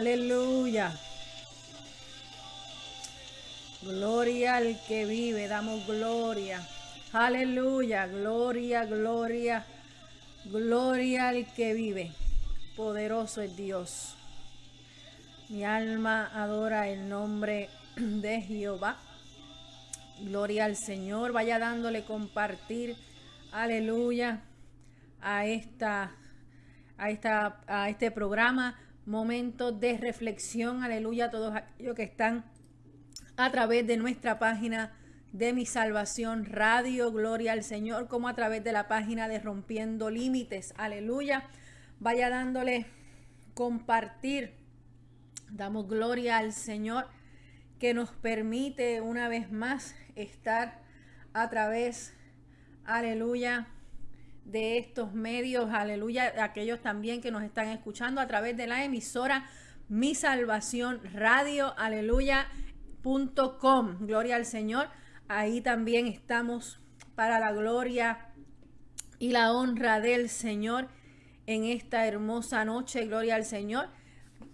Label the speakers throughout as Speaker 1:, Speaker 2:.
Speaker 1: Aleluya. Gloria al que vive, damos gloria. Aleluya, gloria, gloria, gloria al que vive. Poderoso es Dios. Mi alma adora el nombre de Jehová. Gloria al Señor. Vaya dándole compartir. Aleluya. A esta a esta a este programa momentos de reflexión. Aleluya a todos aquellos que están a través de nuestra página de mi salvación radio, gloria al Señor, como a través de la página de Rompiendo Límites, aleluya. Vaya dándole compartir, damos gloria al Señor que nos permite una vez más estar a través, aleluya, de estos medios, aleluya, aquellos también que nos están escuchando a través de la emisora Mi Salvación Radio, aleluya, punto com, gloria al Señor. Ahí también estamos para la gloria y la honra del Señor en esta hermosa noche, gloria al Señor.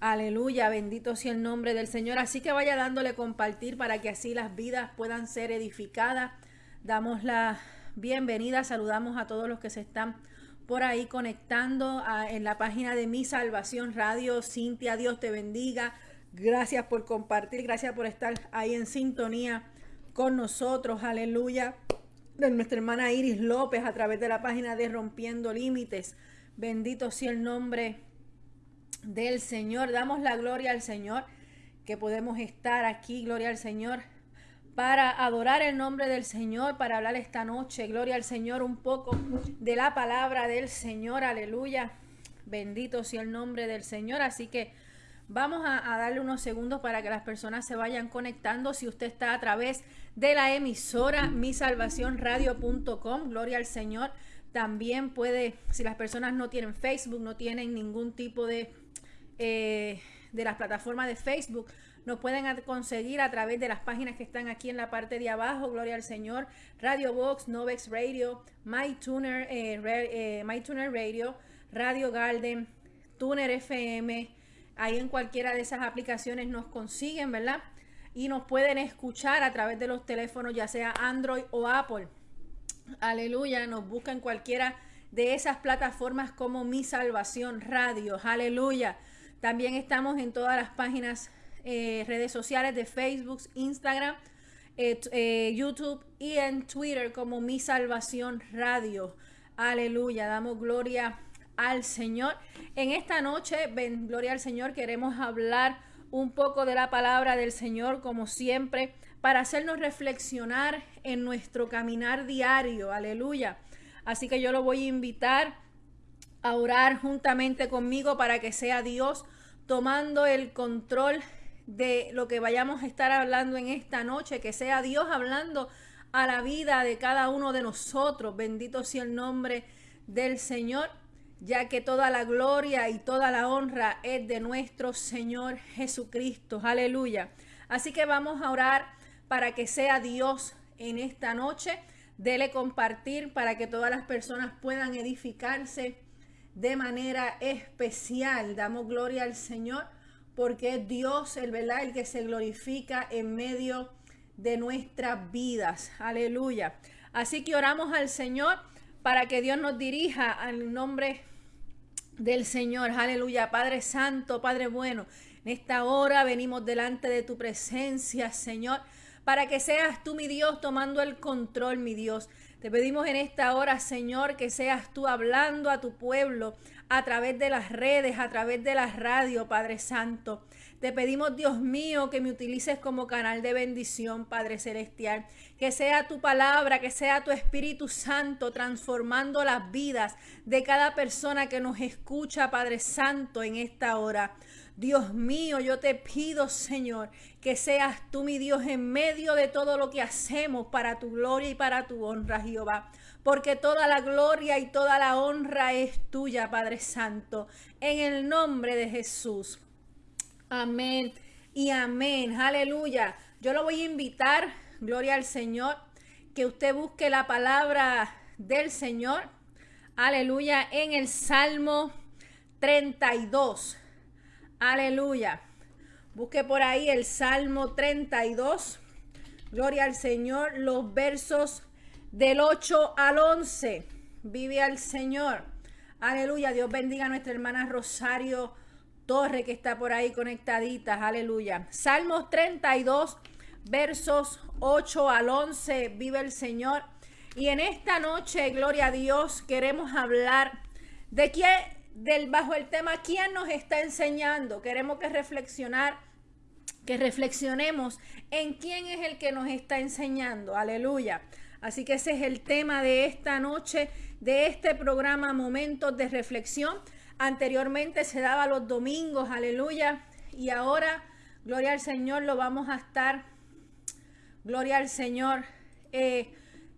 Speaker 1: Aleluya, bendito sea el nombre del Señor. Así que vaya dándole compartir para que así las vidas puedan ser edificadas. Damos la bienvenida, saludamos a todos los que se están por ahí conectando en la página de Mi Salvación Radio. Cintia, Dios te bendiga. Gracias por compartir, gracias por estar ahí en sintonía con nosotros. Aleluya. De nuestra hermana Iris López a través de la página de Rompiendo Límites. Bendito sea el nombre del Señor. Damos la gloria al Señor que podemos estar aquí, gloria al Señor, para adorar el nombre del Señor, para hablar esta noche, gloria al Señor, un poco de la palabra del Señor, aleluya. Bendito sea el nombre del Señor. Así que vamos a, darle unos segundos para que las personas se vayan conectando. Si usted está a través de la emisora misalvacionradio.com, gloria al Señor. También puede, si las personas no tienen Facebook, no tienen ningún tipo de, eh, de las plataformas de Facebook, nos pueden conseguir a través de las páginas que están aquí en la parte de abajo. Gloria al Señor. Radio Box, Novex Radio, MyTuner, eh, eh, MyTuner Radio, Radio Garden, Tuner FM. Ahí en cualquiera de esas aplicaciones nos consiguen, ¿verdad? Y nos pueden escuchar a través de los teléfonos, ya sea Android o Apple. Aleluya. Nos buscan cualquiera de esas plataformas como Mi Salvación Radio. Aleluya. También estamos en todas las páginas eh, redes sociales de Facebook, Instagram, eh, eh, YouTube y en Twitter como Mi Salvación Radio. Aleluya, damos gloria al Señor. En esta noche, ven, gloria al Señor, queremos hablar un poco de la palabra del Señor como siempre para hacernos reflexionar en nuestro caminar diario. Aleluya. Así que yo lo voy a invitar a orar juntamente conmigo para que sea Dios tomando el control de lo que vayamos a estar hablando en esta noche, que sea Dios hablando a la vida de cada uno de nosotros. Bendito sea el nombre del Señor, ya que toda la gloria y toda la honra es de nuestro Señor Jesucristo. Aleluya. Así que vamos a orar para que sea Dios en esta noche. Dele compartir para que todas las personas puedan edificarse de manera especial. Damos gloria al Señor porque Dios el verdad el que se glorifica en medio de nuestras vidas. Aleluya. Así que oramos al Señor para que Dios nos dirija al nombre del Señor. Aleluya. Padre Santo, Padre bueno, en esta hora venimos delante de tu presencia, Señor, para que seas tú, mi Dios, tomando el control, mi Dios. Te pedimos en esta hora, Señor, que seas tú hablando a tu pueblo, a través de las redes, a través de la radio, Padre Santo. Te pedimos, Dios mío, que me utilices como canal de bendición, Padre Celestial. Que sea tu palabra, que sea tu Espíritu Santo transformando las vidas de cada persona que nos escucha, Padre Santo, en esta hora. Dios mío, yo te pido, Señor, que seas tú, mi Dios, en medio de todo lo que hacemos para tu gloria y para tu honra, Jehová porque toda la gloria y toda la honra es tuya, Padre Santo, en el nombre de Jesús. Amén y amén. Aleluya. Yo lo voy a invitar, gloria al Señor, que usted busque la palabra del Señor. Aleluya. En el Salmo 32. Aleluya. Busque por ahí el Salmo 32. Gloria al Señor. Los versos del 8 al 11. Vive al Señor. Aleluya. Dios bendiga a nuestra hermana Rosario Torre que está por ahí conectadita. Aleluya. Salmos 32, versos 8 al 11. Vive el Señor. Y en esta noche, gloria a Dios, queremos hablar de quién, del bajo el tema quién nos está enseñando. Queremos que reflexionar, que reflexionemos en quién es el que nos está enseñando. Aleluya. Así que ese es el tema de esta noche, de este programa Momentos de Reflexión. Anteriormente se daba los domingos, aleluya. Y ahora, gloria al Señor, lo vamos a estar, gloria al Señor, eh,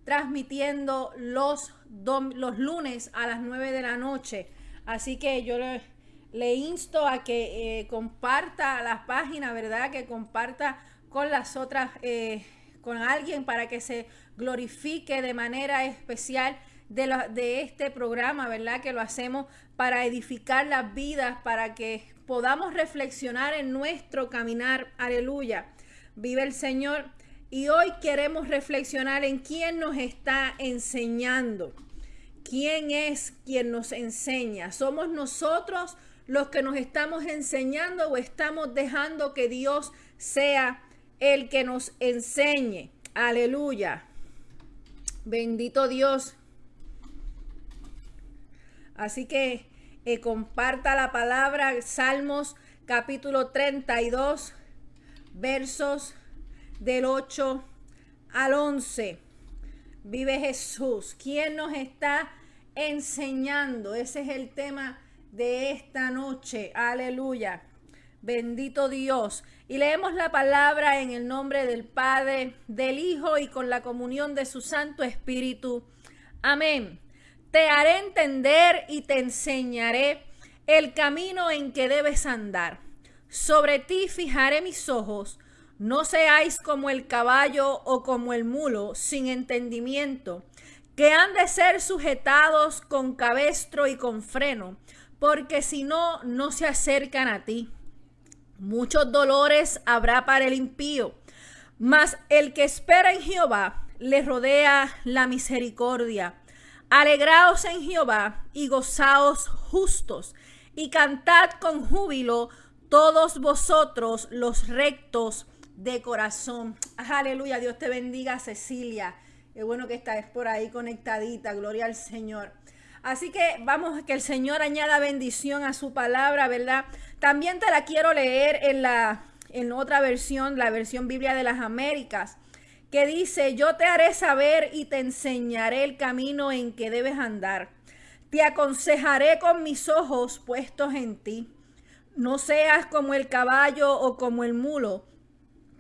Speaker 1: transmitiendo los, los lunes a las 9 de la noche. Así que yo le, insto a que eh, comparta la página, ¿verdad? Que comparta con las otras, eh, con alguien para que se glorifique de manera especial de, de este programa, ¿verdad? Que lo hacemos para edificar las vidas, para que podamos reflexionar en nuestro caminar. Aleluya. Vive el Señor. Y hoy queremos reflexionar en quién nos está enseñando. ¿Quién es quien nos enseña? ¿Somos nosotros los que nos estamos enseñando o estamos dejando que Dios sea el que nos enseñe? Aleluya. Bendito Dios. Así que eh, comparta la palabra Salmos capítulo 32 versos del 8 al 11. Vive Jesús. ¿Quién nos está enseñando? Ese es el tema de esta noche. Aleluya. Bendito Dios. Y leemos la palabra en el nombre del Padre, del Hijo y con la comunión de su Santo Espíritu. Amén. Te haré entender y te enseñaré el camino en que debes andar. Sobre ti fijaré mis ojos no seáis como el caballo o como el mulo, sin entendimiento, que han de ser sujetados con cabestro y con freno, porque si no, no se acercan a ti. Muchos dolores habrá para el impío, mas el que espera en Jehová le rodea la misericordia. Alegraos en Jehová y gozaos justos, y cantad con júbilo todos vosotros los rectos de corazón. Aleluya, Dios te bendiga, Cecilia. Qué bueno que estás por ahí conectadita, gloria al Señor. Así que vamos, que el Señor añada bendición a su palabra, ¿verdad? También te la quiero leer en la en otra versión, la versión Biblia de las Américas, que dice, yo te haré saber y te enseñaré el camino en que debes andar. Te aconsejaré con mis ojos puestos en ti. No seas como el caballo o como el mulo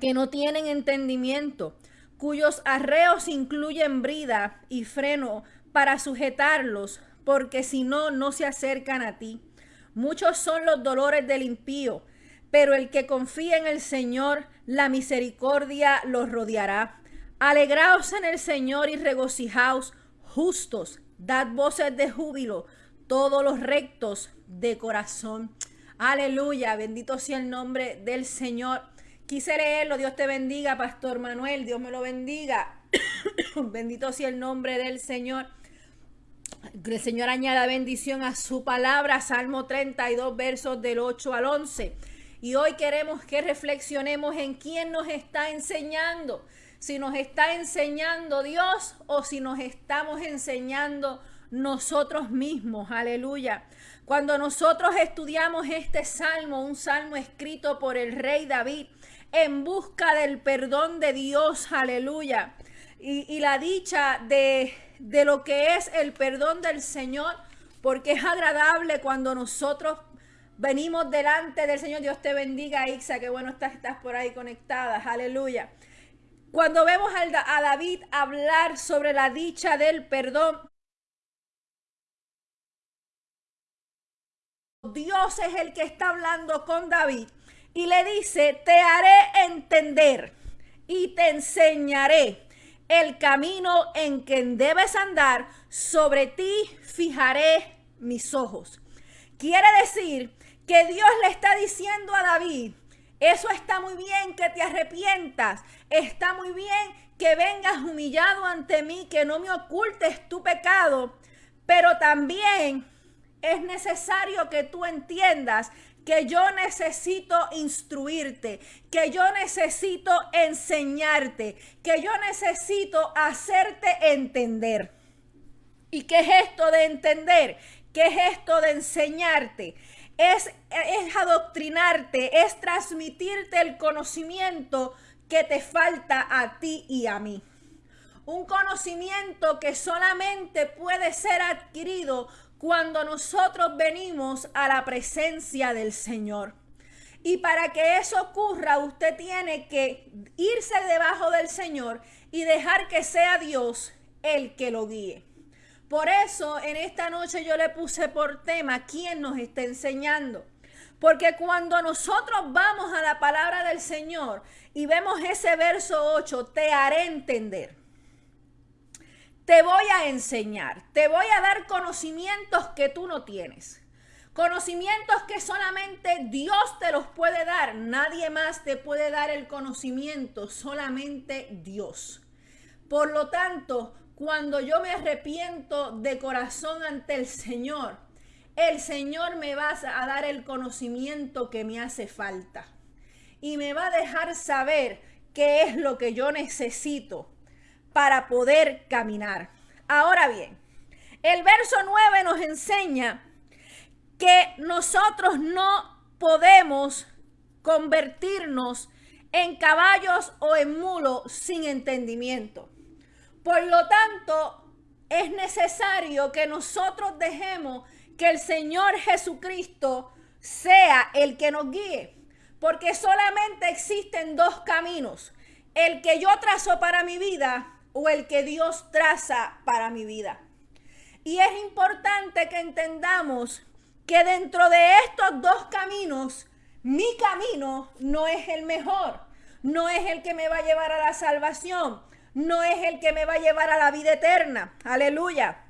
Speaker 1: que no tienen entendimiento, cuyos arreos incluyen brida y freno para sujetarlos, porque si no, no se acercan a ti. Muchos son los dolores del impío, pero el que confía en el Señor, la misericordia los rodeará. Alegraos en el Señor y regocijaos, justos, dad voces de júbilo, todos los rectos de corazón. Aleluya, bendito sea el nombre del Señor. Quise leerlo, Dios te bendiga, Pastor Manuel, Dios me lo bendiga. Bendito sea el nombre del Señor. El Señor añada bendición a su palabra, Salmo 32, versos del 8 al 11. Y hoy queremos que reflexionemos en quién nos está enseñando. Si nos está enseñando Dios o si nos estamos enseñando nosotros mismos. Aleluya. Cuando nosotros estudiamos este salmo, un salmo escrito por el rey David, en busca del perdón de Dios, aleluya. Y, la dicha de, de lo que es el perdón del Señor, porque es agradable cuando nosotros venimos delante del Señor. Dios te bendiga, Ixa, que bueno estás, estás por ahí conectada, aleluya. Cuando vemos a David hablar sobre la dicha del perdón, Dios es el que está hablando con David y le dice, te haré entender y te enseñaré el camino en que debes andar, sobre ti fijaré mis ojos. Quiere decir que Dios le está diciendo a David, eso está muy bien que te arrepientas, está muy bien que vengas humillado ante mí, que no me ocultes tu pecado, pero también es necesario que tú entiendas que yo necesito instruirte, que yo necesito enseñarte, que yo necesito hacerte entender. ¿Y qué es esto de entender? ¿Qué es esto de enseñarte? Es, es adoctrinarte, es transmitirte el conocimiento que te falta a ti y a mí. Un conocimiento que solamente puede ser adquirido cuando nosotros venimos a la presencia del Señor. Y para que eso ocurra, usted tiene que irse debajo del Señor y dejar que sea Dios el que lo guíe. Por eso en esta noche yo le puse por tema quién nos está enseñando. Porque cuando nosotros vamos a la palabra del Señor y vemos ese verso 8, te haré entender te voy a enseñar, te voy a dar conocimientos que tú no tienes. Conocimientos que solamente Dios te los puede dar. Nadie más te puede dar el conocimiento, solamente Dios. Por lo tanto, cuando yo me arrepiento de corazón ante el Señor, el Señor me va a dar el conocimiento que me hace falta. Y me va a dejar saber qué es lo que yo necesito para poder caminar. Ahora bien, el verso 9 nos enseña que nosotros no podemos convertirnos en caballos o en mulos sin entendimiento. Por lo tanto, es necesario que nosotros dejemos que el Señor Jesucristo sea el que nos guíe. Porque solamente existen dos caminos. El que yo trazo para mi vida o el que Dios traza para mi vida. Y es importante que entendamos que dentro de estos dos caminos, mi camino no es el mejor, no es el que me va a llevar a la salvación, no es el que me va a llevar a la vida eterna. Aleluya.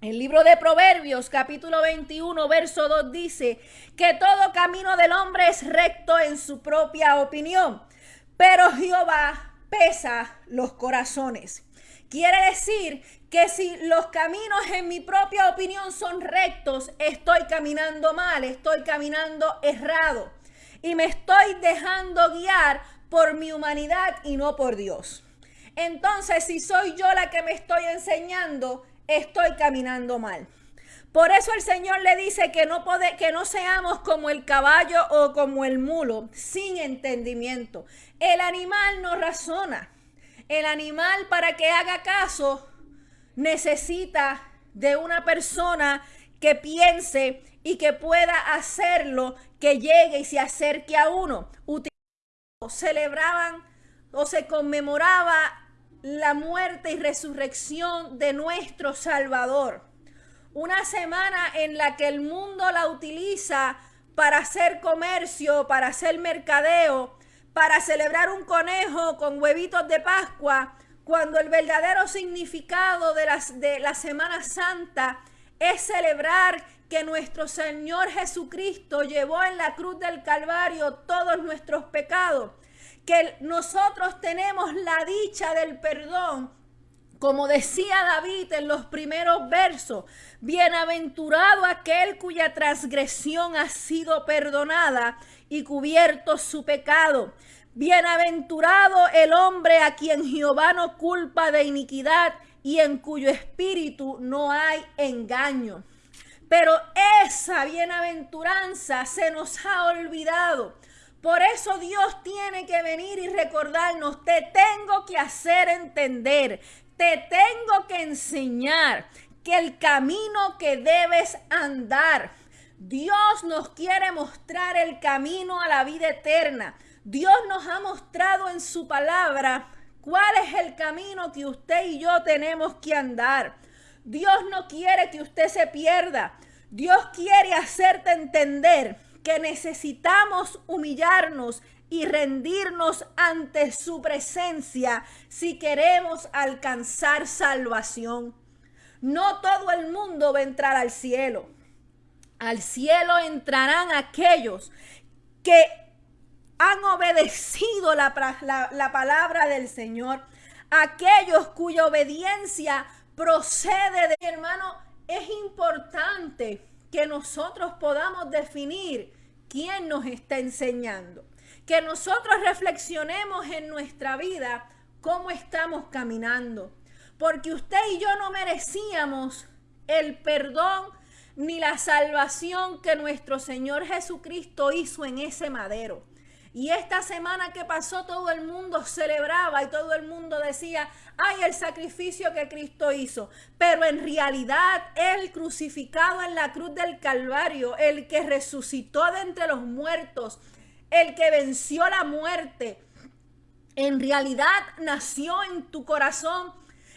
Speaker 1: El libro de Proverbios capítulo 21 verso 2 dice que todo camino del hombre es recto en su propia opinión, pero Jehová pesa los corazones. Quiere decir que si los caminos en mi propia opinión son rectos, estoy caminando mal, estoy caminando errado y me estoy dejando guiar por mi humanidad y no por Dios. Entonces, si soy yo la que me estoy enseñando, estoy caminando mal. Por eso el Señor le dice que no, que no seamos como el caballo o como el mulo, sin entendimiento. El animal no razona. El animal para que haga caso necesita de una persona que piense y que pueda hacerlo, que llegue y se acerque a uno. Celebraban o se conmemoraba la muerte y resurrección de nuestro Salvador. Una semana en la que el mundo la utiliza para hacer comercio, para hacer mercadeo, para celebrar un conejo con huevitos de Pascua, cuando el verdadero significado de, las, de la Semana Santa es celebrar que nuestro Señor Jesucristo llevó en la cruz del Calvario todos nuestros pecados, que nosotros tenemos la dicha del perdón como decía David en los primeros versos, bienaventurado aquel cuya transgresión ha sido perdonada y cubierto su pecado. Bienaventurado el hombre a quien Jehová no culpa de iniquidad y en cuyo espíritu no hay engaño. Pero esa bienaventuranza se nos ha olvidado. Por eso Dios tiene que venir y recordarnos, te tengo que hacer entender, te tengo que enseñar que el camino que debes andar Dios nos quiere mostrar el camino a la vida eterna. Dios nos ha mostrado en su palabra cuál es el camino que usted y yo tenemos que andar. Dios no quiere que usted se pierda. Dios quiere hacerte entender que necesitamos humillarnos y rendirnos ante su presencia si queremos alcanzar salvación. No todo el mundo va a entrar al cielo. Al cielo entrarán aquellos que han obedecido la, la, palabra del Señor, aquellos cuya obediencia procede de hermano, es importante que nosotros podamos definir quién nos está enseñando, que nosotros reflexionemos en nuestra vida cómo estamos caminando, porque usted y yo no merecíamos el perdón ni la salvación que nuestro Señor Jesucristo hizo en ese madero. Y esta semana que pasó todo el mundo celebraba y todo el mundo decía, ay, el sacrificio que Cristo hizo. Pero en realidad el crucificado en la cruz del Calvario, el que resucitó de entre los muertos, el que venció la muerte, en realidad nació en tu corazón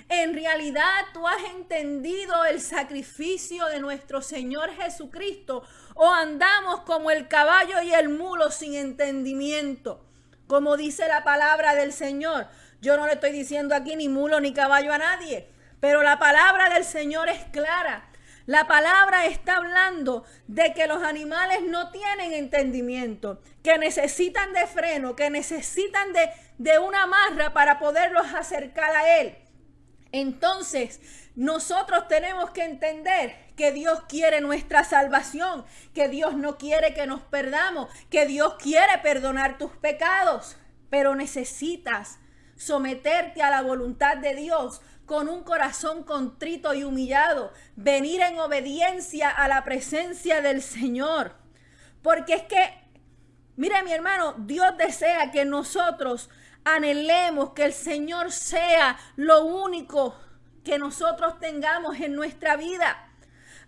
Speaker 1: en realidad tú has entendido el sacrificio de nuestro Señor Jesucristo o andamos como el caballo y el mulo sin entendimiento. Como dice la palabra del Señor, yo no le estoy diciendo aquí ni mulo ni caballo a nadie, pero la palabra del Señor es clara. La palabra está hablando de que los animales no tienen entendimiento, que necesitan de freno, que necesitan de, de una marra para poderlos acercar a Él. Entonces, nosotros tenemos que entender que Dios quiere nuestra salvación, que Dios no quiere que nos perdamos, que Dios quiere perdonar tus pecados, pero necesitas someterte a la voluntad de Dios con un corazón contrito y humillado, venir en obediencia a la presencia del Señor. Porque es que, mire mi hermano, Dios desea que nosotros anhelemos que el Señor sea lo único que nosotros tengamos en nuestra vida.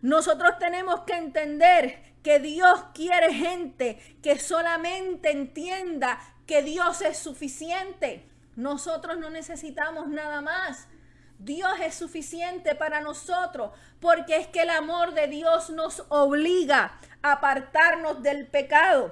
Speaker 1: Nosotros tenemos que entender que Dios quiere gente que solamente entienda que Dios es suficiente. Nosotros no necesitamos nada más. Dios es suficiente para nosotros porque es que el amor de Dios nos obliga a apartarnos del pecado.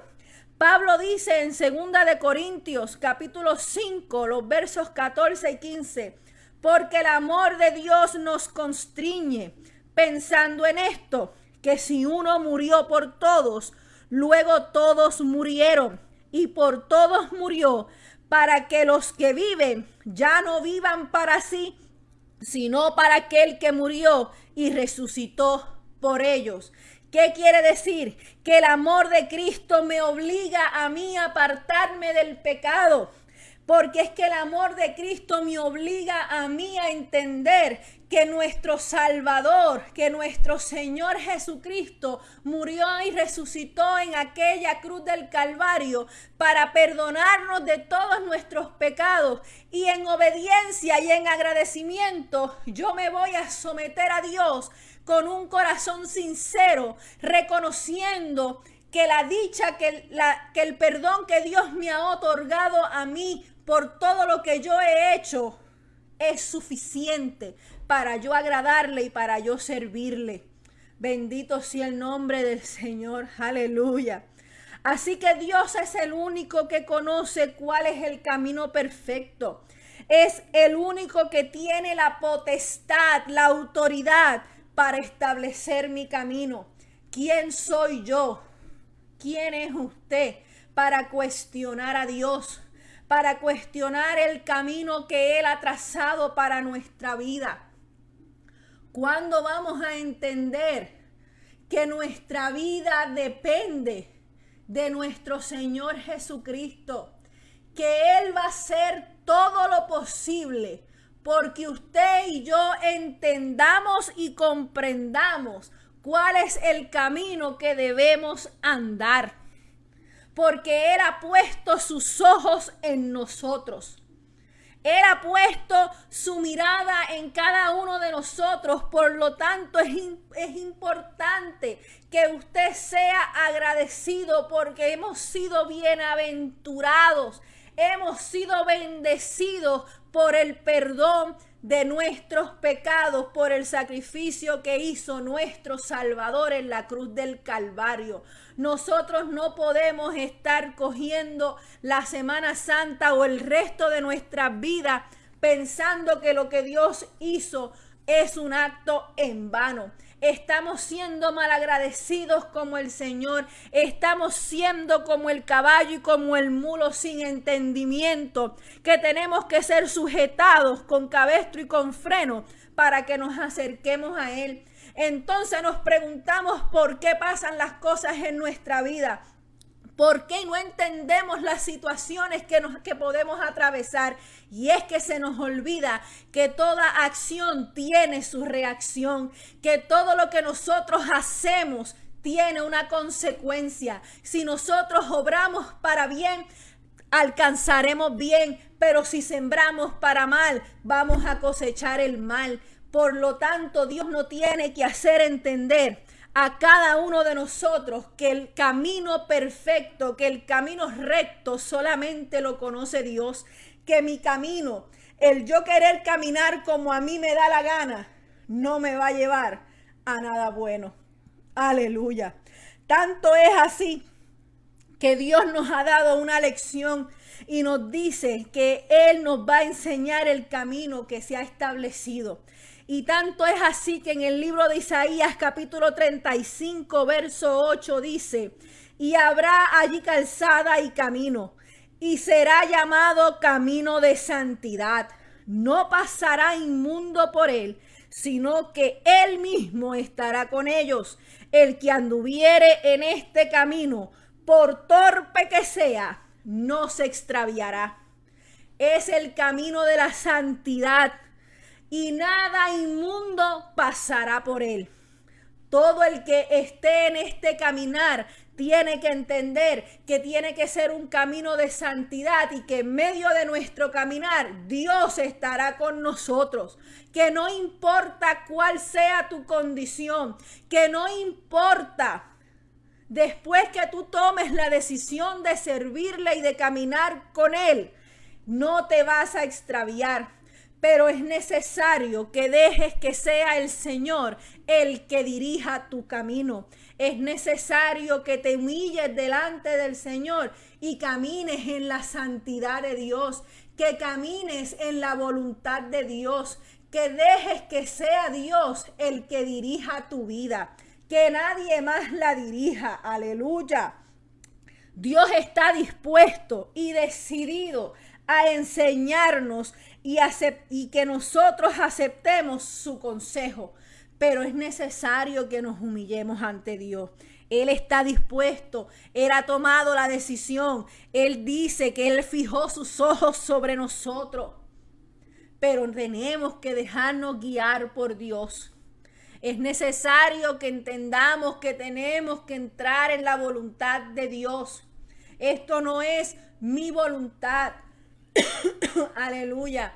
Speaker 1: Pablo dice en 2 de Corintios capítulo 5, los versos 14 y 15, porque el amor de Dios nos constriñe, pensando en esto, que si uno murió por todos, luego todos murieron, y por todos murió, para que los que viven ya no vivan para sí, sino para aquel que murió y resucitó por ellos. ¿Qué quiere decir? Que el amor de Cristo me obliga a mí a apartarme del pecado. Porque es que el amor de Cristo me obliga a mí a entender que nuestro Salvador, que nuestro Señor Jesucristo murió y resucitó en aquella cruz del Calvario para perdonarnos de todos nuestros pecados. Y en obediencia y en agradecimiento yo me voy a someter a Dios con un corazón sincero, reconociendo que la dicha, que, la, que el perdón que Dios me ha otorgado a mí por todo lo que yo he hecho es suficiente para yo agradarle y para yo servirle. Bendito sea el nombre del Señor. Aleluya. Así que Dios es el único que conoce cuál es el camino perfecto. Es el único que tiene la potestad, la autoridad para establecer mi camino. ¿Quién soy yo? ¿Quién es usted para cuestionar a Dios? Para cuestionar el camino que Él ha trazado para nuestra vida. ¿Cuándo vamos a entender que nuestra vida depende de nuestro Señor Jesucristo? Que Él va a hacer todo lo posible porque usted y yo entendamos y comprendamos cuál es el camino que debemos andar. Porque Él ha puesto sus ojos en nosotros. Él ha puesto su mirada en cada uno de nosotros. Por lo tanto, es, es, importante que usted sea agradecido porque hemos sido bienaventurados. Hemos sido bendecidos por el perdón de nuestros pecados, por el sacrificio que hizo nuestro Salvador en la cruz del Calvario. Nosotros no podemos estar cogiendo la Semana Santa o el resto de nuestra vida pensando que lo que Dios hizo es un acto en vano. estamos siendo malagradecidos como el Señor, estamos siendo como el caballo y como el mulo sin entendimiento, que tenemos que ser sujetados con cabestro y con freno para que nos acerquemos a Él. Entonces nos preguntamos por qué pasan las cosas en nuestra vida. ¿Por qué no entendemos las situaciones que, nos, que podemos atravesar? Y es que se nos olvida que toda acción tiene su reacción, que todo lo que nosotros hacemos tiene una consecuencia. Si nosotros obramos para bien, alcanzaremos bien, pero si sembramos para mal, vamos a cosechar el mal. Por lo tanto, Dios no tiene que hacer entender a cada uno de nosotros que el camino perfecto, que el camino recto solamente lo conoce Dios, que mi camino, el yo querer caminar como a mí me da la gana, no me va a llevar a nada bueno. Aleluya. Tanto es así que Dios nos ha dado una lección y nos dice que Él nos va a enseñar el camino que se ha establecido. Y tanto es así que en el libro de Isaías capítulo 35 verso 8 dice, y habrá allí calzada y camino, y será llamado camino de santidad. No pasará inmundo por él, sino que él mismo estará con ellos. El que anduviere en este camino, por torpe que sea, no se extraviará. Es el camino de la santidad y nada inmundo pasará por él. Todo el que esté en este caminar tiene que entender que tiene que ser un camino de santidad y que en medio de nuestro caminar Dios estará con nosotros. Que no importa cuál sea tu condición, que no importa después que tú tomes la decisión de servirle y de caminar con Él, no te vas a extraviar pero es necesario que dejes que sea el Señor el que dirija tu camino. Es necesario que te humilles delante del Señor y camines en la santidad de Dios, que camines en la voluntad de Dios, que dejes que sea Dios el que dirija tu vida, que nadie más la dirija. Aleluya. Dios está dispuesto y decidido a enseñarnos y, y que nosotros aceptemos su consejo. Pero es necesario que nos humillemos ante Dios. Él está dispuesto, Él ha tomado la decisión, Él dice que Él fijó sus ojos sobre nosotros. Pero tenemos que dejarnos guiar por Dios. Es necesario que entendamos que tenemos que entrar en la voluntad de Dios. Esto no es mi voluntad, Aleluya.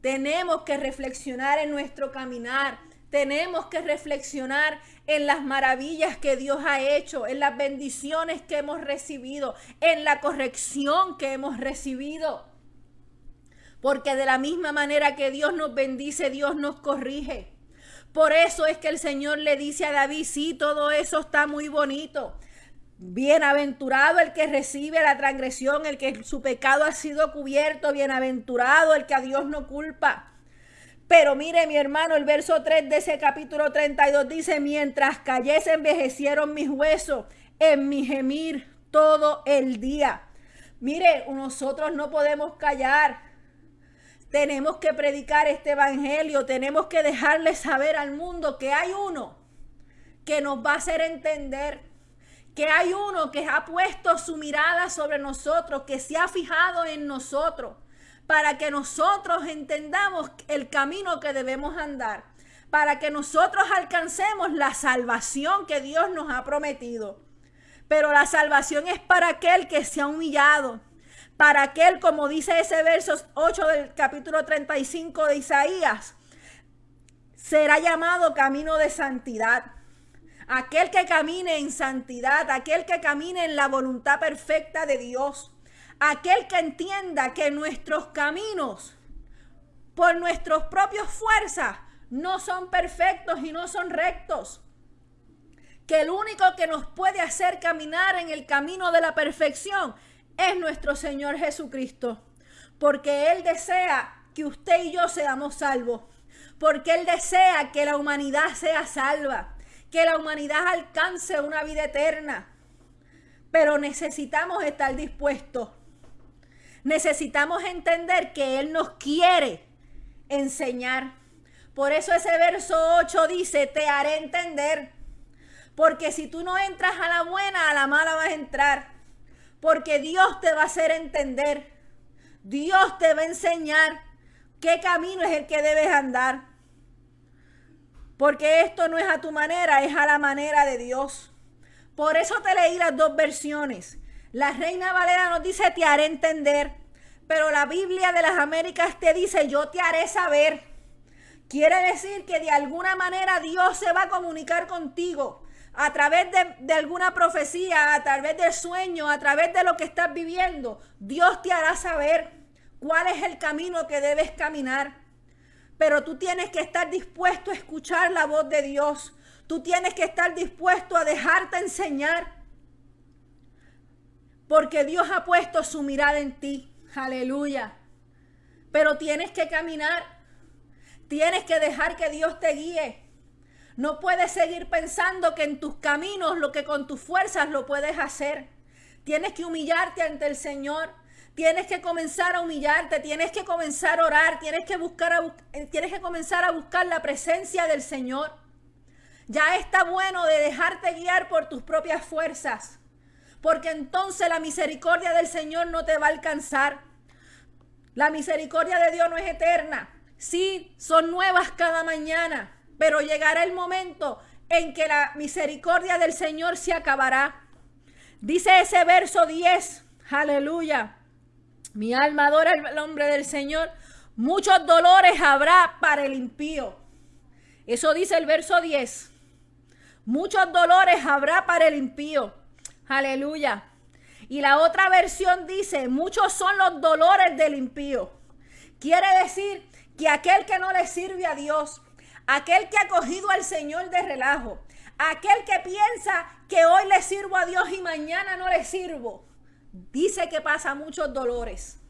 Speaker 1: Tenemos que reflexionar en nuestro caminar. Tenemos que reflexionar en las maravillas que Dios ha hecho, en las bendiciones que hemos recibido, en la corrección que hemos recibido. Porque de la misma manera que Dios nos bendice, Dios nos corrige. Por eso es que el Señor le dice a David, sí, todo eso está muy bonito, Bienaventurado el que recibe la transgresión, el que su pecado ha sido cubierto. Bienaventurado el que a Dios no culpa. Pero mire mi hermano, el verso 3 de ese capítulo 32 dice, mientras cayese envejecieron mis huesos en mi gemir todo el día. Mire, nosotros no podemos callar. Tenemos que predicar este evangelio. Tenemos que dejarle saber al mundo que hay uno que nos va a hacer entender que hay uno que ha puesto su mirada sobre nosotros, que se ha fijado en nosotros, para que nosotros entendamos el camino que debemos andar, para que nosotros alcancemos la salvación que Dios nos ha prometido. Pero la salvación es para aquel que se ha humillado, para aquel, como dice ese verso 8 del capítulo 35 de Isaías, será llamado camino de santidad. Aquel que camine en santidad, aquel que camine en la voluntad perfecta de Dios, aquel que entienda que nuestros caminos, por nuestras propias fuerzas, no son perfectos y no son rectos. Que el único que nos puede hacer caminar en el camino de la perfección es nuestro Señor Jesucristo. Porque Él desea que usted y yo seamos salvos. Porque Él desea que la humanidad sea salva que la humanidad alcance una vida eterna. Pero necesitamos estar dispuestos. Necesitamos entender que Él nos quiere enseñar. Por eso ese verso 8 dice, te haré entender. Porque si tú no entras a la buena, a la mala vas a entrar. Porque Dios te va a hacer entender. Dios te va a enseñar qué camino es el que debes andar. Porque esto no es a tu manera, es a la manera de Dios. Por eso te leí las dos versiones. La Reina Valera nos dice, te haré entender. Pero la Biblia de las Américas te dice, yo te haré saber. Quiere decir que de alguna manera Dios se va a comunicar contigo a través de, de, alguna profecía, a través del sueño, a través de lo que estás viviendo. Dios te hará saber cuál es el camino que debes caminar. Pero tú tienes que estar dispuesto a escuchar la voz de Dios. Tú tienes que estar dispuesto a dejarte enseñar. Porque Dios ha puesto su mirada en ti. Aleluya. Pero tienes que caminar. Tienes que dejar que Dios te guíe. No puedes seguir pensando que en tus caminos lo que con tus fuerzas lo puedes hacer. Tienes que humillarte ante el Señor. Tienes que comenzar a humillarte, tienes que comenzar a orar, tienes que buscar a, eh, tienes que comenzar a buscar la presencia del Señor. Ya está bueno de dejarte guiar por tus propias fuerzas, porque entonces la misericordia del Señor no te va a alcanzar. La misericordia de Dios no es eterna. Sí, son nuevas cada mañana, pero llegará el momento en que la misericordia del Señor se acabará. Dice ese verso 10, aleluya. Mi alma adora el nombre del Señor. Muchos dolores habrá para el impío. Eso dice el verso 10. Muchos dolores habrá para el impío. Aleluya. Y la otra versión dice, muchos son los dolores del impío. Quiere decir que aquel que no le sirve a Dios, aquel que ha cogido al Señor de relajo, aquel que piensa que hoy le sirvo a Dios y mañana no le sirvo, dice que pasa muchos dolores.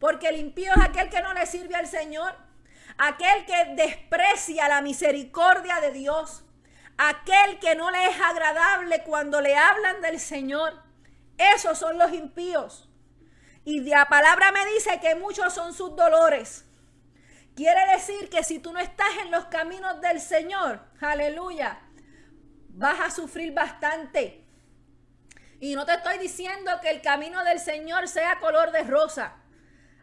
Speaker 1: Porque el impío es aquel que no le sirve al Señor, aquel que desprecia la misericordia de Dios, aquel que no le es agradable cuando le hablan del Señor. Esos son los impíos. Y la palabra me dice que muchos son sus dolores. Quiere decir que si tú no estás en los caminos del Señor, aleluya, vas a sufrir bastante. Y no te estoy diciendo que el camino del Señor sea color de rosa.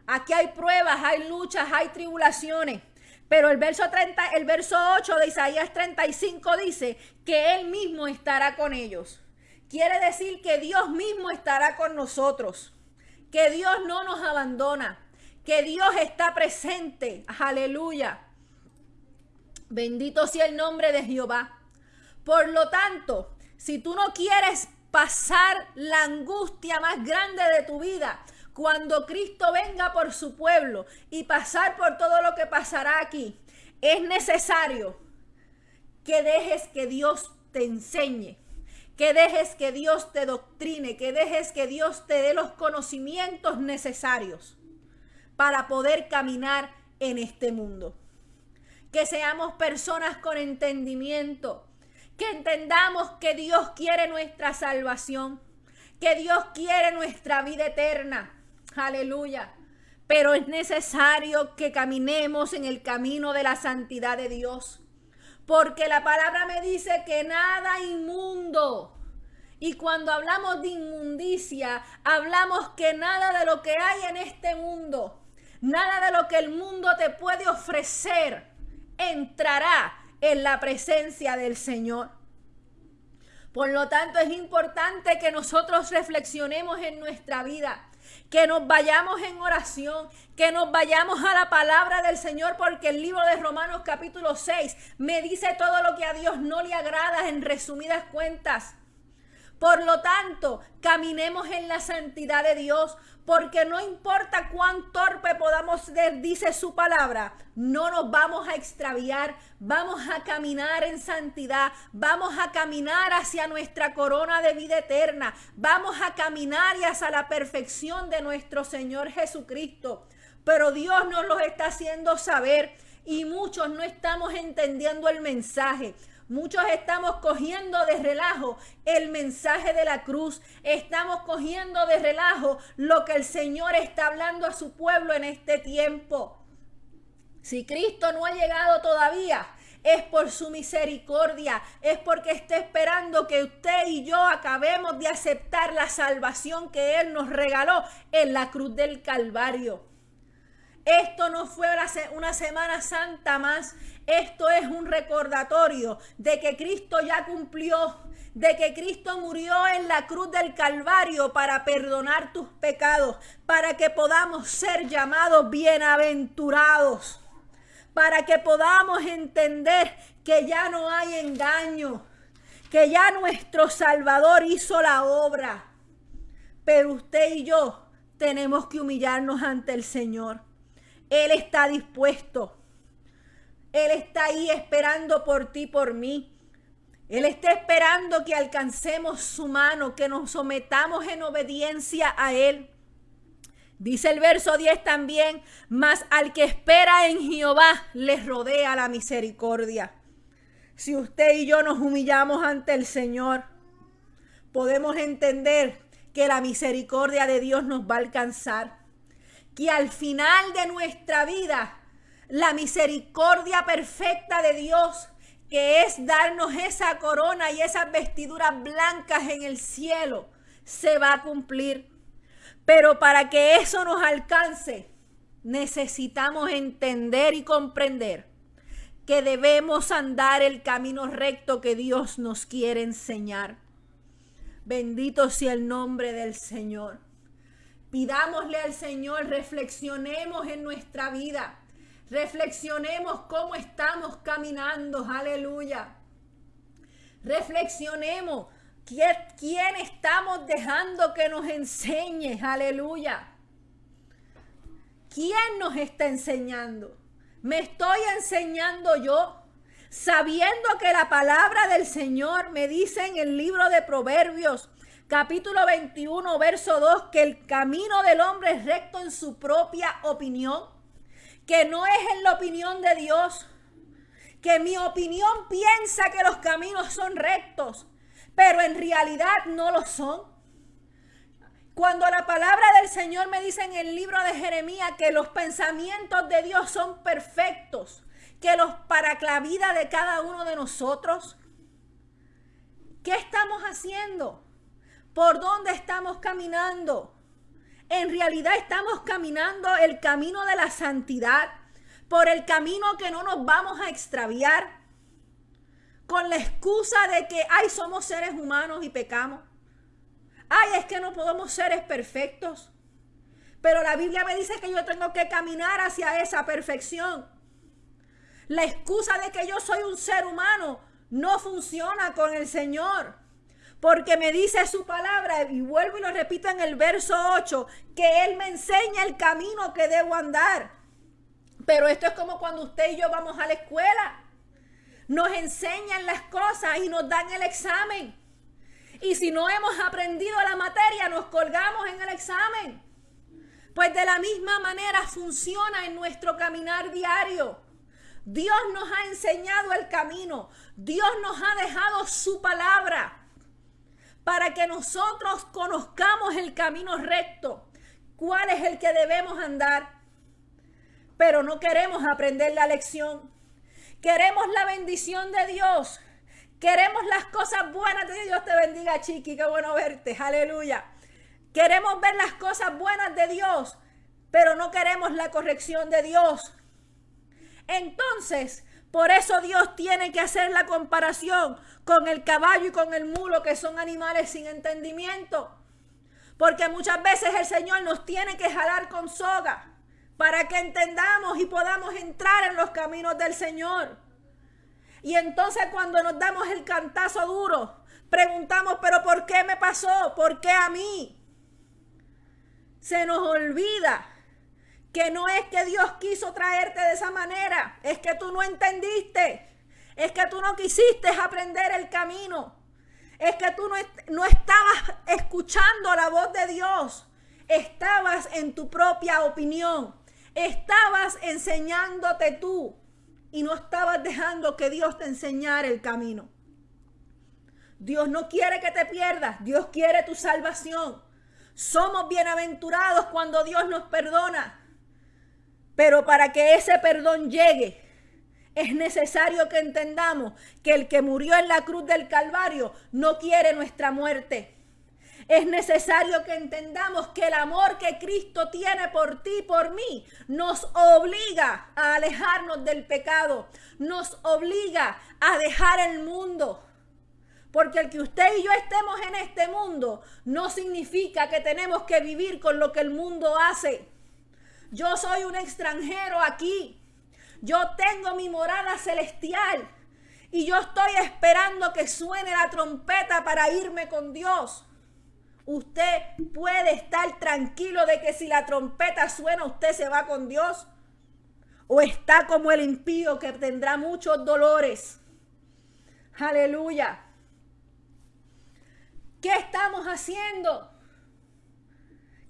Speaker 1: Aquí hay pruebas, hay luchas, hay tribulaciones. Pero el verso, 30, el verso 8 de Isaías 35 dice que Él mismo estará con ellos. Quiere decir que Dios mismo estará con nosotros. Que Dios no nos abandona. Que Dios está presente. Aleluya. Bendito sea el nombre de Jehová. Por lo tanto, si tú no quieres pasar la angustia más grande de tu vida cuando Cristo venga por su pueblo y pasar por todo lo que pasará aquí. Es necesario que dejes que Dios te enseñe, que dejes que Dios te doctrine, que dejes que Dios te dé los conocimientos necesarios para poder caminar en este mundo. Que seamos personas con entendimiento, que entendamos que Dios quiere nuestra salvación, que Dios quiere nuestra vida eterna. Aleluya. Pero es necesario que caminemos en el camino de la santidad de Dios. Porque la palabra me dice que nada inmundo. Y cuando hablamos de inmundicia, hablamos que nada de lo que hay en este mundo, nada de lo que el mundo te puede ofrecer, entrará en la presencia del Señor. Por lo tanto, es importante que nosotros reflexionemos en nuestra vida, que nos vayamos en oración, que nos vayamos a la palabra del Señor, porque el libro de Romanos capítulo 6 me dice todo lo que a Dios no le agrada en resumidas cuentas. Por lo tanto, caminemos en la santidad de Dios, porque no importa cuán torpe podamos ser, dice su palabra, no nos vamos a extraviar, vamos a caminar en santidad, vamos a caminar hacia nuestra corona de vida eterna, vamos a caminar y hacia la perfección de nuestro Señor Jesucristo. Pero Dios nos lo está haciendo saber y muchos no estamos entendiendo el mensaje. Muchos estamos cogiendo de relajo el mensaje de la cruz. Estamos cogiendo de relajo lo que el Señor está hablando a su pueblo en este tiempo. Si Cristo no ha llegado todavía, es por su misericordia, es porque está esperando que usted y yo acabemos de aceptar la salvación que Él nos regaló en la cruz del Calvario. Esto no fue una Semana Santa más, esto es un recordatorio de que Cristo ya cumplió, de que Cristo murió en la cruz del Calvario para perdonar tus pecados, para que podamos ser llamados bienaventurados para que podamos entender que ya no hay engaño, que ya nuestro Salvador hizo la obra. Pero usted y yo tenemos que humillarnos ante el Señor. Él está dispuesto. Él está ahí esperando por ti, por mí. Él está esperando que alcancemos su mano, que nos sometamos en obediencia a Él. Dice el verso 10 también, mas al que espera en Jehová les rodea la misericordia. Si usted y yo nos humillamos ante el Señor, podemos entender que la misericordia de Dios nos va a alcanzar. Que al final de nuestra vida, la misericordia perfecta de Dios, que es darnos esa corona y esas vestiduras blancas en el cielo, se va a cumplir. Pero para que eso nos alcance, necesitamos entender y comprender que debemos andar el camino recto que Dios nos quiere enseñar. Bendito sea el nombre del Señor. Pidámosle al Señor, reflexionemos en nuestra vida. Reflexionemos cómo estamos caminando. Aleluya. Reflexionemos ¿Quién estamos dejando que nos enseñe? Aleluya. ¿Quién nos está enseñando? ¿Me estoy enseñando yo? Sabiendo que la palabra del Señor me dice en el libro de Proverbios, capítulo 21, verso 2, que el camino del hombre es recto en su propia opinión, que no es en la opinión de Dios, que mi opinión piensa que los caminos son rectos, pero en realidad no lo son. Cuando la palabra del Señor me dice en el libro de Jeremías que los pensamientos de Dios son perfectos, que los para la vida de cada uno de nosotros, ¿qué estamos haciendo? ¿Por dónde estamos caminando? En realidad estamos caminando el camino de la santidad, por el camino que no nos vamos a extraviar, con la excusa de que, ay, somos seres humanos y pecamos. Ay, es que no podemos seres perfectos. Pero la Biblia me dice que yo tengo que caminar hacia esa perfección. La excusa de que yo soy un ser humano no funciona con el Señor. Porque me dice su palabra, y vuelvo y lo repito en el verso 8, que Él me enseña el camino que debo andar. Pero esto es como cuando usted y yo vamos a la escuela nos enseñan las cosas y nos dan el examen. Y si no hemos aprendido la materia, nos colgamos en el examen. Pues de la misma manera funciona en nuestro caminar diario. Dios nos ha enseñado el camino. Dios nos ha dejado su palabra para que nosotros conozcamos el camino recto. ¿Cuál es el que debemos andar? Pero no queremos aprender la lección. Queremos la bendición de Dios. Queremos las cosas buenas de Dios. Te bendiga, Chiqui. Qué bueno verte. Aleluya. Queremos ver las cosas buenas de Dios, pero no queremos la corrección de Dios. Entonces, por eso Dios tiene que hacer la comparación con el caballo y con el mulo, que son animales sin entendimiento. Porque muchas veces el Señor nos tiene que jalar con soga para que entendamos y podamos entrar en los caminos del Señor. Y entonces cuando nos damos el cantazo duro, preguntamos, pero ¿por qué me pasó? ¿Por qué a mí? Se nos olvida que no es que Dios quiso traerte de esa manera, es que tú no entendiste, es que tú no quisiste aprender el camino, es que tú no, no estabas escuchando la voz de Dios, estabas en tu propia opinión. Estabas enseñándote tú y no estabas dejando que Dios te enseñara el camino. Dios no quiere que te pierdas, Dios quiere tu salvación. Somos bienaventurados cuando Dios nos perdona. Pero para que ese perdón llegue, es necesario que entendamos que el que murió en la cruz del Calvario no quiere nuestra muerte. Es necesario que entendamos que el amor que Cristo tiene por ti y por mí nos obliga a alejarnos del pecado, nos obliga a dejar el mundo. Porque el que usted y yo estemos en este mundo no significa que tenemos que vivir con lo que el mundo hace. Yo soy un extranjero aquí. Yo tengo mi morada celestial. Y yo estoy esperando que suene la trompeta para irme con Dios. Usted puede estar tranquilo de que si la trompeta suena, usted se va con Dios. O está como el impío que tendrá muchos dolores. Aleluya. ¿Qué estamos haciendo?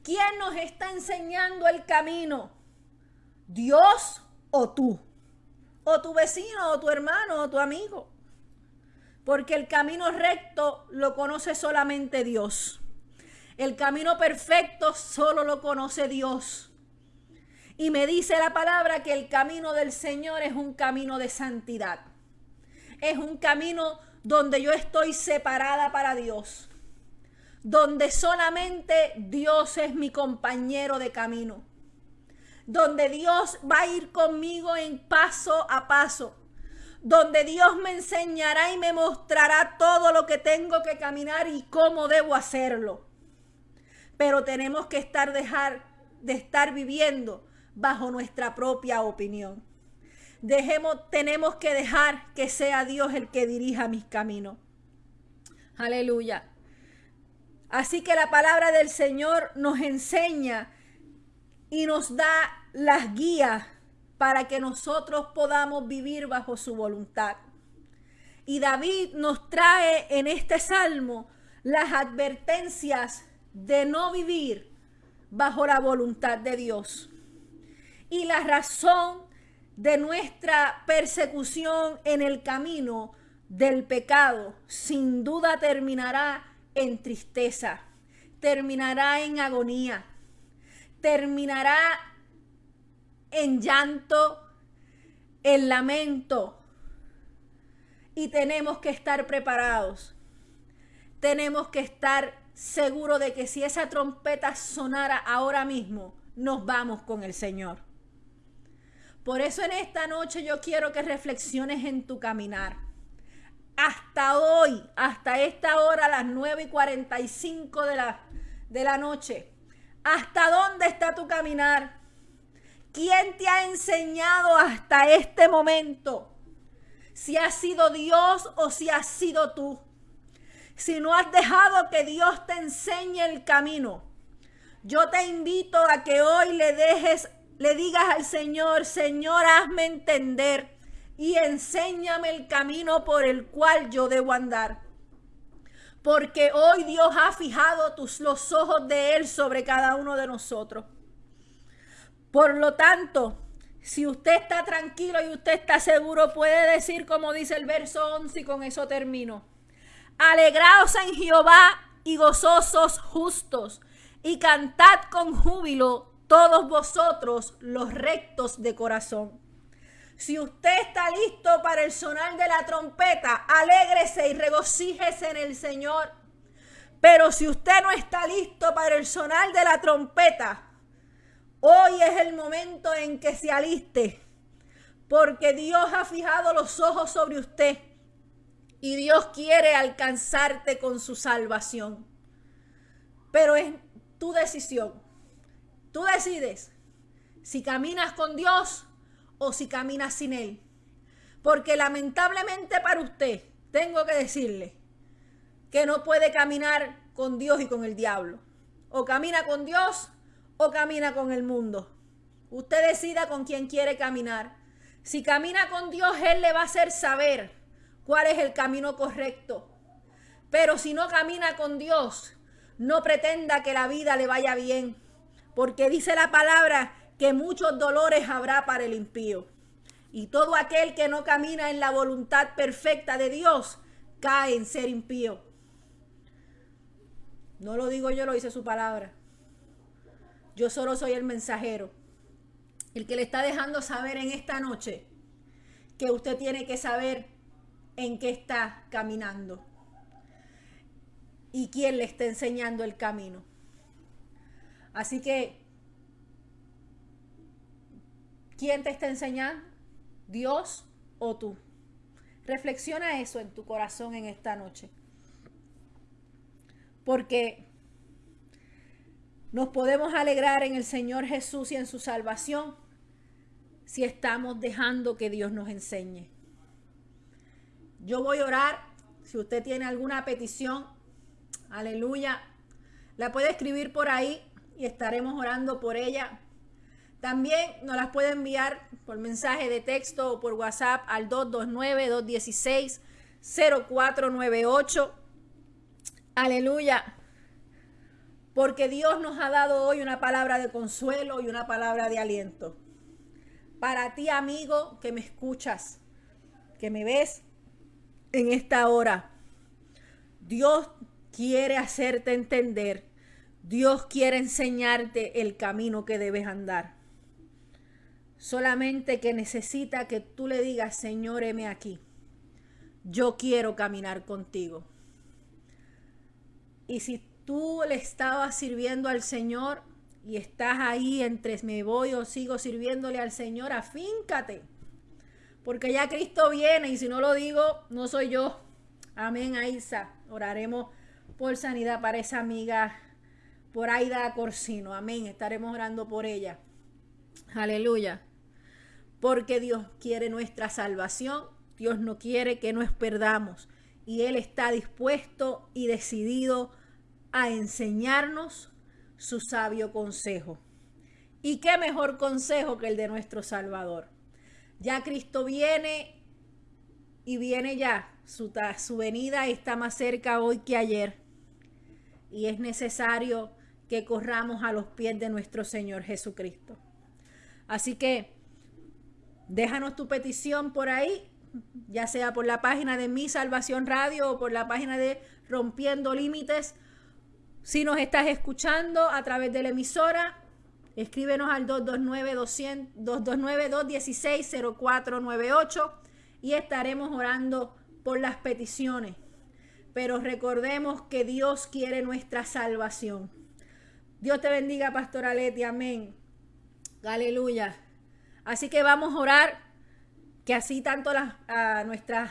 Speaker 1: ¿Quién nos está enseñando el camino? ¿Dios o tú? ¿O tu vecino o tu hermano o tu amigo? Porque el camino recto lo conoce solamente Dios. El camino perfecto solo lo conoce Dios. Y me dice la palabra que el camino del Señor es un camino de santidad. Es un camino donde yo estoy separada para Dios. Donde solamente Dios es mi compañero de camino. Donde Dios va a ir conmigo en paso a paso donde Dios me enseñará y me mostrará todo lo que tengo que caminar y cómo debo hacerlo pero tenemos que estar dejar de estar viviendo bajo nuestra propia opinión. Dejemos, tenemos que dejar que sea Dios el que dirija mis caminos. Aleluya. Así que la palabra del Señor nos enseña y nos da las guías para que nosotros podamos vivir bajo su voluntad. Y David nos trae en este salmo las advertencias de no vivir bajo la voluntad de Dios. Y la razón de nuestra persecución en el camino del pecado sin duda terminará en tristeza, terminará en agonía, terminará en llanto, en lamento. Y tenemos que estar preparados. Tenemos que estar seguro de que si esa trompeta sonara ahora mismo, nos vamos con el Señor. Por eso en esta noche yo quiero que reflexiones en tu caminar. Hasta hoy, hasta esta hora, las 9 y 45 de la, de la noche. ¿Hasta dónde está tu caminar? ¿Quién te ha enseñado hasta este momento? Si ha sido Dios o si has sido tú si no has dejado que Dios te enseñe el camino, yo te invito a que hoy le dejes, le digas al Señor, Señor, hazme entender y enséñame el camino por el cual yo debo andar. Porque hoy Dios ha fijado tus, los ojos de Él sobre cada uno de nosotros. Por lo tanto, si usted está tranquilo y usted está seguro, puede decir como dice el verso 11 y con eso termino. Alegraos en Jehová y gozosos justos, y cantad con júbilo todos vosotros los rectos de corazón. Si usted está listo para el sonar de la trompeta, alégrese y regocíjese en el Señor. Pero si usted no está listo para el sonar de la trompeta, hoy es el momento en que se aliste, porque Dios ha fijado los ojos sobre usted y Dios quiere alcanzarte con su salvación. Pero es tu decisión. Tú decides si caminas con Dios o si caminas sin Él. Porque lamentablemente para usted, tengo que decirle que no puede caminar con Dios y con el diablo. O camina con Dios o camina con el mundo. Usted decida con quién quiere caminar. Si camina con Dios, Él le va a hacer saber cuál es el camino correcto. Pero si no camina con Dios, no pretenda que la vida le vaya bien, porque dice la palabra que muchos dolores habrá para el impío. Y todo aquel que no camina en la voluntad perfecta de Dios cae en ser impío. No lo digo yo, lo dice su palabra. Yo solo soy el mensajero. El que le está dejando saber en esta noche que usted tiene que saber en qué está caminando y quién le está enseñando el camino. Así que, ¿quién te está enseñando? ¿Dios o tú? Reflexiona eso en tu corazón en esta noche. Porque nos podemos alegrar en el Señor Jesús y en su salvación si estamos dejando que Dios nos enseñe. Yo voy a orar. Si usted tiene alguna petición, aleluya, la puede escribir por ahí y estaremos orando por ella. También nos las puede enviar por mensaje de texto o por WhatsApp al 229-216-0498. Aleluya. Porque Dios nos ha dado hoy una palabra de consuelo y una palabra de aliento. Para ti, amigo, que me escuchas, que me ves en esta hora, Dios quiere hacerte entender. Dios quiere enseñarte el camino que debes andar. Solamente que necesita que tú le digas, Señor, heme aquí. Yo quiero caminar contigo. Y si tú le estabas sirviendo al Señor y estás ahí entre me voy o sigo sirviéndole al Señor, afíncate. Porque ya Cristo viene y si no lo digo, no soy yo. Amén, Aisa. Oraremos por sanidad para esa amiga, por Aida Corsino. Amén. Estaremos orando por ella. Aleluya. Porque Dios quiere nuestra salvación. Dios no quiere que nos perdamos. Y Él está dispuesto y decidido a enseñarnos su sabio consejo. ¿Y qué mejor consejo que el de nuestro Salvador? Ya Cristo viene y viene ya. Su, venida está más cerca hoy que ayer. Y es necesario que corramos a los pies de nuestro Señor Jesucristo. Así que déjanos tu petición por ahí, ya sea por la página de Mi Salvación Radio o por la página de Rompiendo Límites. Si nos estás escuchando a través de la emisora, Escríbenos al 229-216-0498 y estaremos orando por las peticiones. Pero recordemos que Dios quiere nuestra salvación. Dios te bendiga, Pastora Leti. Amén. Aleluya. Así que vamos a orar que así tanto las nuestras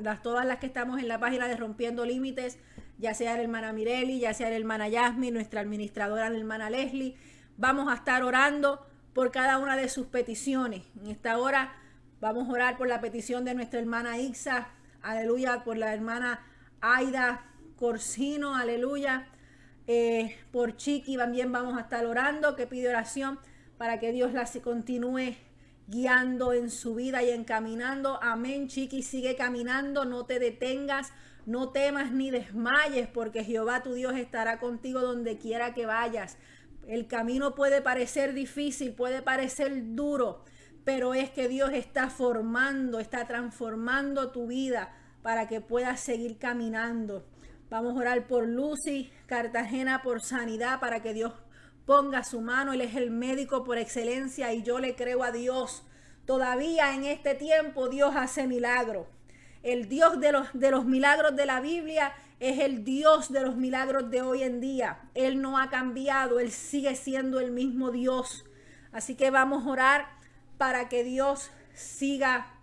Speaker 1: las, todas las que estamos en la página de Rompiendo Límites, ya sea la hermana Mireli, ya sea la hermana Yasmi, nuestra administradora, la hermana Leslie, Vamos a estar orando por cada una de sus peticiones. En esta hora vamos a orar por la petición de nuestra hermana Ixa, aleluya, por la hermana Aida Corsino, aleluya. Eh, por Chiqui también vamos a estar orando, que pide oración para que Dios la continúe guiando en su vida y encaminando. Amén, Chiqui, sigue caminando, no te detengas, no temas ni desmayes, porque Jehová tu Dios estará contigo donde quiera que vayas. El camino puede parecer difícil, puede parecer duro, pero es que Dios está formando, está transformando tu vida para que puedas seguir caminando. Vamos a orar por Lucy Cartagena por sanidad para que Dios ponga su mano. Él es el médico por excelencia y yo le creo a Dios. Todavía en este tiempo Dios hace milagros. El Dios de los, de los milagros de la Biblia es el Dios de los milagros de hoy en día. Él no ha cambiado, Él sigue siendo el mismo Dios. Así que vamos a orar para que Dios siga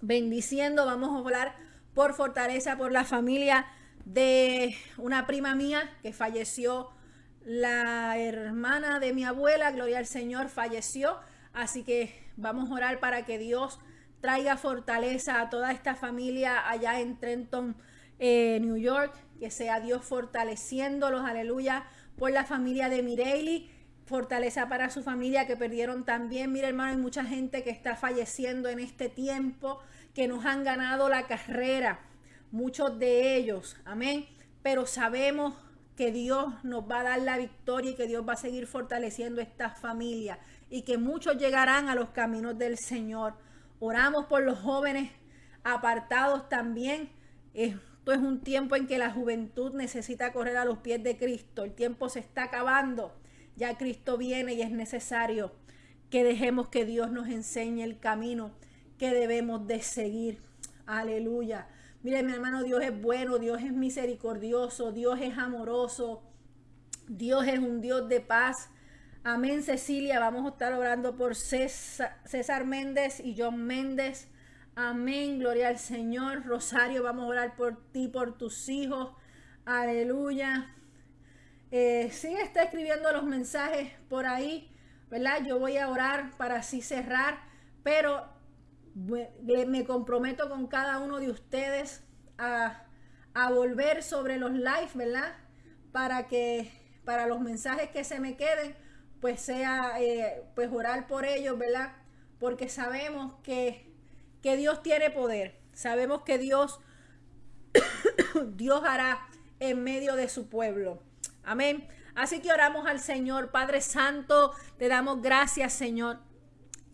Speaker 1: bendiciendo. Vamos a orar por fortaleza, por la familia de una prima mía que falleció. La hermana de mi abuela, Gloria al Señor, falleció. Así que vamos a orar para que Dios traiga fortaleza a toda esta familia allá en Trenton, eh, New York, que sea Dios fortaleciéndolos, aleluya, por la familia de Mireille, fortaleza para su familia que perdieron también. Mire hermano, hay mucha gente que está falleciendo en este tiempo, que nos han ganado la carrera, muchos de ellos, amén, pero sabemos que Dios nos va a dar la victoria y que Dios va a seguir fortaleciendo esta familia y que muchos llegarán a los caminos del Señor. Oramos por los jóvenes apartados también. Esto es un tiempo en que la juventud necesita correr a los pies de Cristo. El tiempo se está acabando. Ya Cristo viene y es necesario que dejemos que Dios nos enseñe el camino que debemos de seguir. Aleluya. Mire, mi hermano, Dios es bueno, Dios es misericordioso, Dios es amoroso, Dios es un Dios de paz. Amén, Cecilia. Vamos a estar orando por César, Méndez y John Méndez. Amén, gloria al Señor. Rosario, vamos a orar por ti, por tus hijos. Aleluya. Eh, sigue está escribiendo los mensajes por ahí, ¿verdad? Yo voy a orar para así cerrar, pero me comprometo con cada uno de ustedes a, volver sobre los live, ¿verdad? Para que, para los mensajes que se me queden, pues sea, eh, pues orar por ellos, ¿verdad? Porque sabemos que, que Dios tiene poder, sabemos que Dios, Dios hará en medio de su pueblo. Amén. Así que oramos al Señor, Padre Santo, te damos gracias, Señor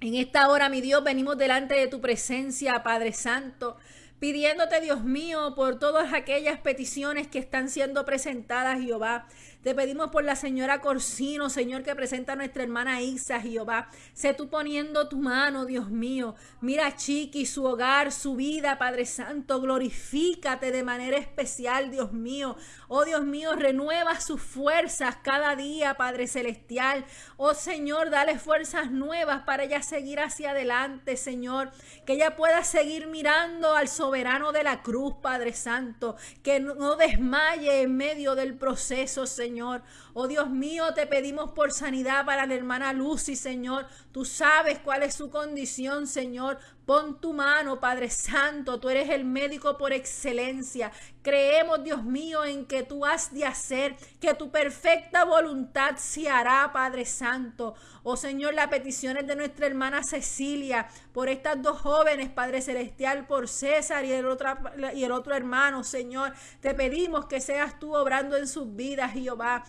Speaker 1: en esta hora, mi Dios, venimos delante de tu presencia, Padre Santo pidiéndote, Dios mío, por todas aquellas peticiones que están siendo presentadas, Jehová. Te pedimos por la señora Corsino, Señor, que presenta a nuestra hermana Isa, Jehová. Sé tú poniendo tu mano, Dios mío. Mira a Chiqui, su hogar, su vida, Padre Santo. Glorifícate de manera especial, Dios mío. Oh Dios mío, renueva sus fuerzas cada día, Padre Celestial. Oh Señor, dale fuerzas nuevas para ella seguir hacia adelante, Señor. Que ella pueda seguir mirando al soberano de la cruz, Padre Santo. Que no desmaye en medio del proceso, Señor. Señor. Oh Dios mío, te pedimos por sanidad para la hermana Lucy, Señor. Tú sabes cuál es su condición, Señor. Pon tu mano, Padre Santo. Tú eres el médico por excelencia. Creemos, Dios mío, en que tú has de hacer, que tu perfecta voluntad se hará, Padre Santo. Oh Señor, las peticiones de nuestra hermana Cecilia, por estas dos jóvenes, Padre Celestial, por César y el otro, y el otro hermano, Señor. Te pedimos que seas tú obrando en sus vidas, Jehová.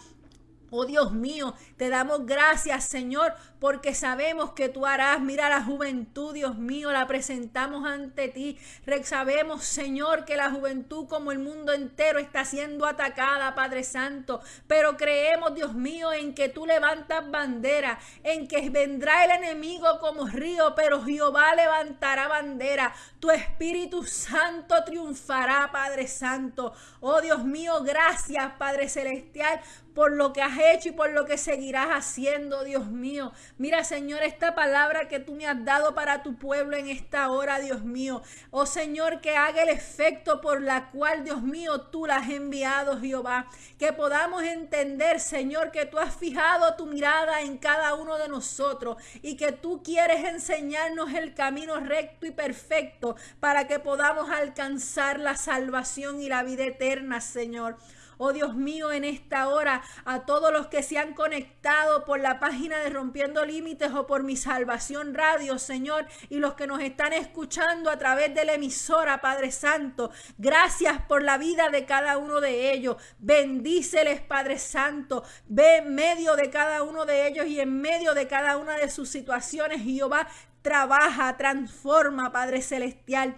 Speaker 1: Oh Dios mío, te damos gracias, Señor, porque sabemos que tú harás. Mira la juventud, Dios mío, la presentamos ante ti. Sabemos, Señor, que la juventud como el mundo entero está siendo atacada, Padre Santo. Pero creemos, Dios mío, en que tú levantas bandera, en que vendrá el enemigo como río, pero Jehová levantará bandera. Tu Espíritu Santo triunfará, Padre Santo. Oh Dios mío, gracias, Padre Celestial, por lo que has hecho y por lo que seguirás haciendo, Dios mío. Mira, Señor, esta palabra que tú me has dado para tu pueblo en esta hora, Dios mío. Oh Señor, que haga el efecto por la cual, Dios mío, tú la has enviado, Jehová. Que podamos entender, Señor, que tú has fijado tu mirada en cada uno de nosotros y que tú quieres enseñarnos el camino recto y perfecto para que podamos alcanzar la salvación y la vida eterna, Señor. Oh Dios mío, en esta hora, a todos los que se han conectado por la página de Rompiendo Límites o por mi Salvación Radio, Señor, y los que nos están escuchando a través de la emisora, Padre Santo, gracias por la vida de cada uno de ellos. Bendíceles, Padre Santo. Ve en medio de cada uno de ellos y en medio de cada una de sus situaciones, Jehová, trabaja, transforma, Padre Celestial.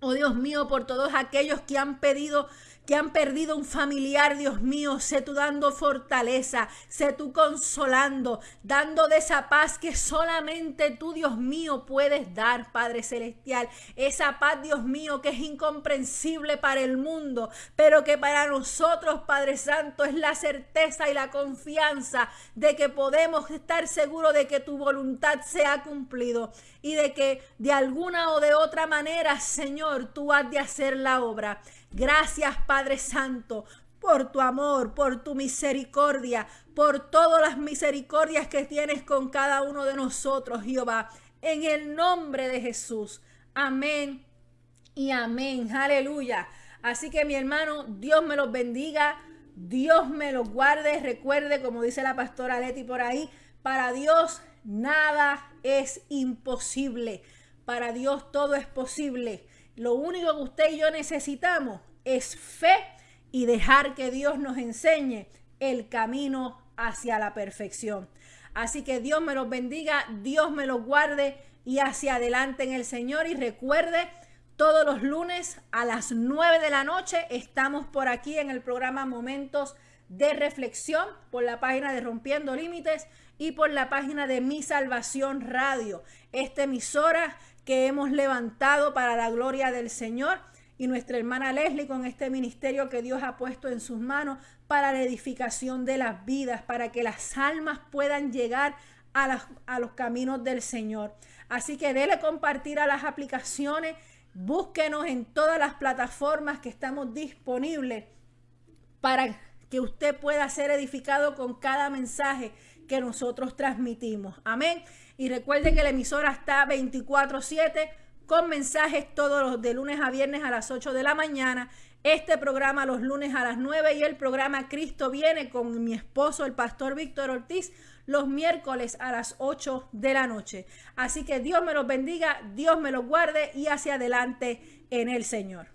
Speaker 1: Oh Dios mío, por todos aquellos que han pedido que han perdido un familiar, Dios mío, sé tú dando fortaleza, sé tú consolando, dando de esa paz que solamente tú, Dios mío, puedes dar, Padre Celestial. Esa paz, Dios mío, que es incomprensible para el mundo, pero que para nosotros, Padre Santo, es la certeza y la confianza de que podemos estar seguros de que tu voluntad se ha cumplido y de que de alguna o de otra manera, Señor, tú has de hacer la obra. Gracias Padre Santo por tu amor, por tu misericordia, por todas las misericordias que tienes con cada uno de nosotros, Jehová. En el nombre de Jesús. Amén y amén. Aleluya. Así que mi hermano, Dios me los bendiga. Dios me los guarde. Recuerde, como dice la pastora Leti por ahí, para Dios nada es imposible. Para Dios todo es posible. Lo único que usted y yo necesitamos es fe y dejar que Dios nos enseñe el camino hacia la perfección. Así que Dios me los bendiga, Dios me los guarde. y hacia adelante en el Señor. Y recuerde, todos los lunes a las 9 de la noche estamos por aquí en el programa Momentos de Reflexión por la página de Rompiendo Límites y por la página de Mi Salvación Radio, esta emisora que hemos levantado para la gloria del Señor y nuestra hermana Leslie con este ministerio que Dios ha puesto en sus manos para la edificación de las vidas, para que las almas puedan llegar a, los caminos del Señor. Así que dele compartir a las aplicaciones, búsquenos en todas las plataformas que estamos disponibles para que usted pueda ser edificado con cada mensaje que nosotros transmitimos. Amén. Y recuerde que la emisora está 24/7 con mensajes todos los de lunes a viernes a las 8 de la mañana. Este programa los lunes a las 9 y el programa Cristo viene con mi esposo, el pastor Víctor Ortiz, los miércoles a las 8 de la noche. Así que Dios me los bendiga, Dios me los guarde y hacia adelante en el Señor.